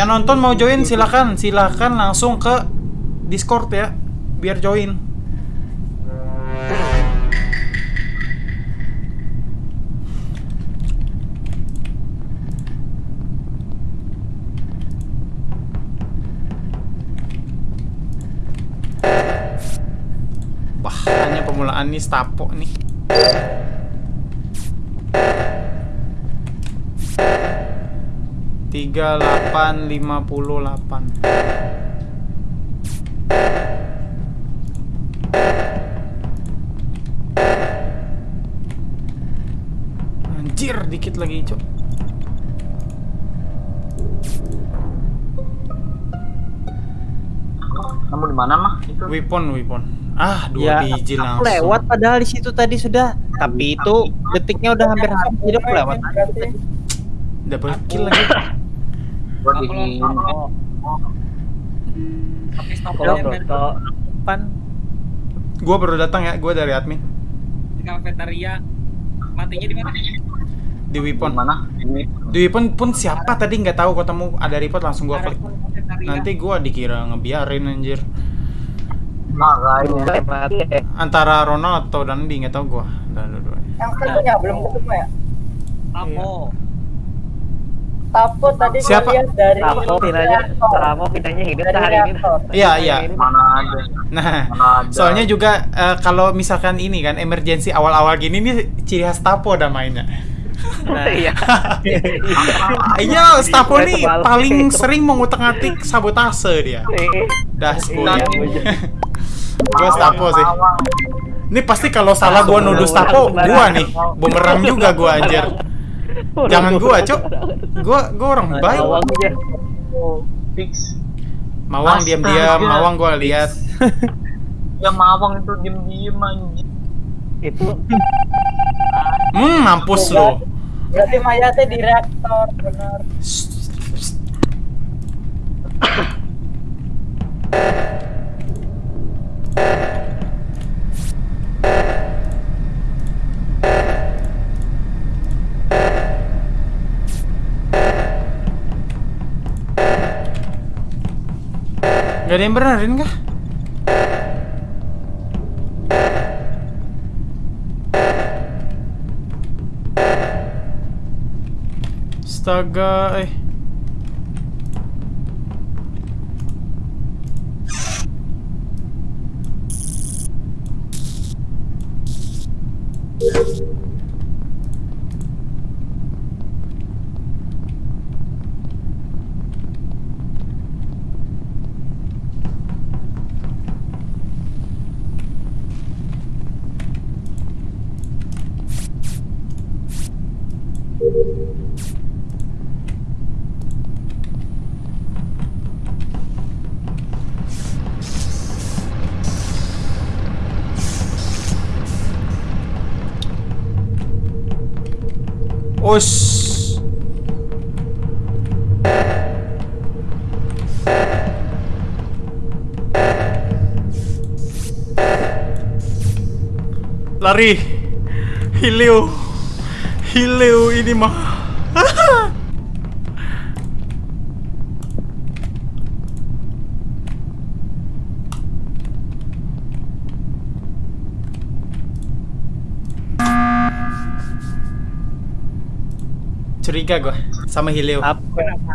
Yang nonton mau join silakan, silakan langsung ke Discord ya, biar join. Wah, hanya pemulaan nih Stapo nih. Tiga delapan lima puluh delapan. Anjir, dikit lagi, Cok. Kamu di mana mah? Itu Weapon, weapon. Ah, dua Ya, biji aku langsung. lewat padahal di situ tadi sudah. Tapi itu detiknya udah hampir habis jadi aku lewat. Double kill lagi. gua di Tapi depan Gua baru datang ya, gua dari admin di kafetaria. Matinya di mana? di weapon. mana? Di weapon pun siapa tadi nggak tahu ketemu ada report langsung gua klik. Nanti gua dikira ngebiarin anjir. makanya. Antara Ronald atau Dandi nggak tahu gua. Dan dua-duanya. Yang satunya belum ketemu ya? Tapo. Tapo tadi Siapa? lihat dari Ramo pindahnya, reaktor. Ramo pindahnya hidup Dari hari ini. Iya, iya. Mana ada? Nah, Mana ada? soalnya juga eh, kalau misalkan ini kan emergency awal-awal gini nih ciri khas Tapo dah mainnya. Nah, iya. Iya, Stapo nih Kebalik. paling sering mengutak-atik sabotase dia. Dah, Iya, gua Stapo sih. Ini pasti kalau salah gua nuduh Stapo, gua nih. Bumerang juga gua anjir. Jangan gua, Cok. Gua gua orang baik. Awang aja. fix. Mawang diam-diam, Astaga. Mawang gua lihat. Ya mawang itu diem-diem anjing. Itu Hmm, mampus lu. Berarti mayatnya di reaktor, benar. Gak ada yang benerin kah? Astaga, eh. Us. Lari. Hileo. Hileo ini mah. Curiga gua sama Hileo. apa?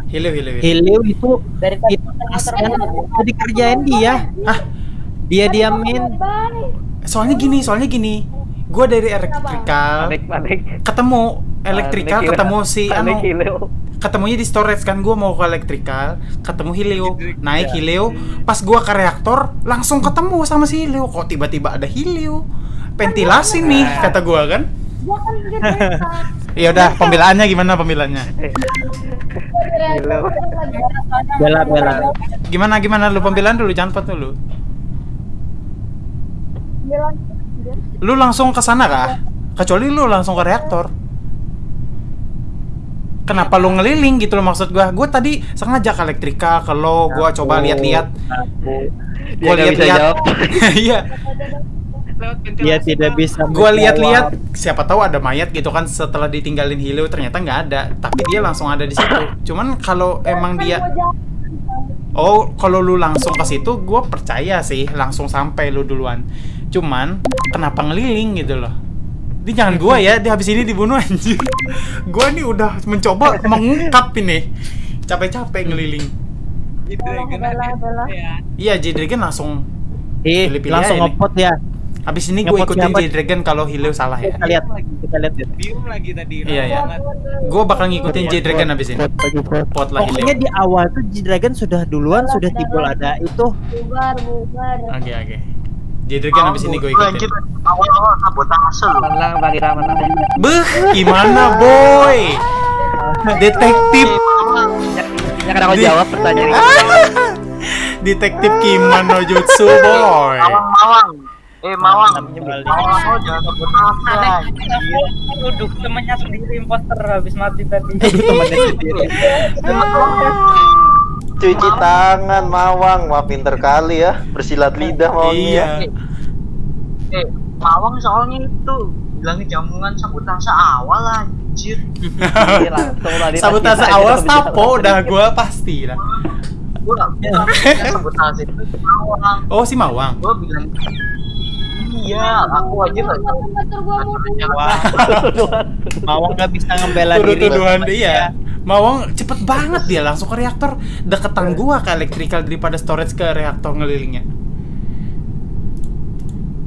Hileo, Hileo. Hileo. Helio itu Dari tadi itu udah dikerjain dia. Ah, Dia diamin. soalnya gini, soalnya gini. Gua dari elektrikal Panik panik. ketemu elektrikal Panik, ketemu si anu ketemunya di storage kan gua mau ke elektrikal ketemu Hileo naik Hileo. Pas gua ke reaktor langsung ketemu sama si Hileo. Kok tiba-tiba ada Hileo? Ventilasi nih kata gua kan. Gua kan di reaktor. ya udah pembelaannya gimana pembelaannya? Bela bela. gimana gimana? Lu pembelaan dulu jangan cepat dulu lu langsung ke sana kah? Kecuali lu langsung ke reaktor kenapa lu ngeliling gitu loh maksud gua gua tadi sengaja ke elektrika ke lo gua coba lihat-lihat Dia gua lihat-lihat jawab. iya. Dia tidak bisa. Gua menjawab. lihat-lihat siapa tahu ada mayat gitu kan setelah ditinggalin Hileo ternyata nggak ada, tapi dia langsung ada di situ. Cuman kalau emang dia Oh, kalau lu langsung ke situ, gue percaya sih langsung sampai lu duluan. Cuman kenapa ngeliling gitu loh? Ini jangan gua ya, dia habis ini dibunuh anjir. Gua nih udah mencoba mengungkap ini. Capek-capek ngeliling. Jadi Dragon Bela, ada bela. ya. Iya, J-Dragon langsung Ih, langsung ngepot ya. habis ini gue ikutin? J-Dragon kalau Hileo salah ya. Kita lihat, kita lihat. ya. Diem lagi tadi. Iya, iya. Gue bakal ngikutin J-Dragon habis ini. Pot lah Pokoknya di awal tuh G-Dragon sudah duluan, sudah timbul ada itu. bubar bubar Oke, oke. J-Dragon habis ini gue ikutin. Anjir, awal-awal sabotase lu. Menang bagi menang. Beh, gimana boy? Detektif Ya kan aku jawab pertanyaan ini. Detektif Kimono Jutsu boy. Eh, Mawang. Namanya balik. Mawang jangan sabotase. anjir. Duduk temannya sendiri imposter habis mati tadi. Itu temannya sendiri. Cuci tangan Mawang, wah pinter kali ya, bersilat lidah Mawangnya. Iya. Eh, Mawang soalnya itu bilangnya jamungan sabotase awal anjir. Iya, Sabotase awal Stapo udah gue pasti lah. Gua gua sabotase itu Mawang. Oh si Mawang. Gua bilang Iya, aku aja nggak tahu. gua mau Mawang nggak bisa ngebela diri. Tuduh-tuduhan dia. Mawang cepet banget dia langsung ke reaktor deketan gua ke elektrikal daripada storage ke reaktor ngelilingnya.